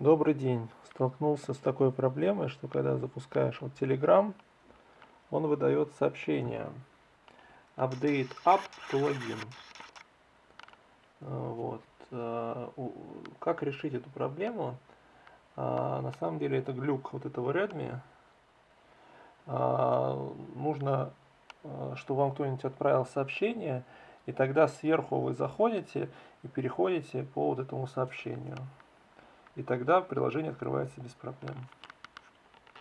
Добрый день. Столкнулся с такой проблемой, что когда запускаешь вот Telegram, он выдает сообщение Update Up to Login. Вот. Э, как решить эту проблему? А, на самом деле это глюк вот этого Redmi. Нужно, э, чтобы вам кто-нибудь отправил сообщение, и тогда сверху вы заходите и переходите по вот этому сообщению и тогда приложение открывается без проблем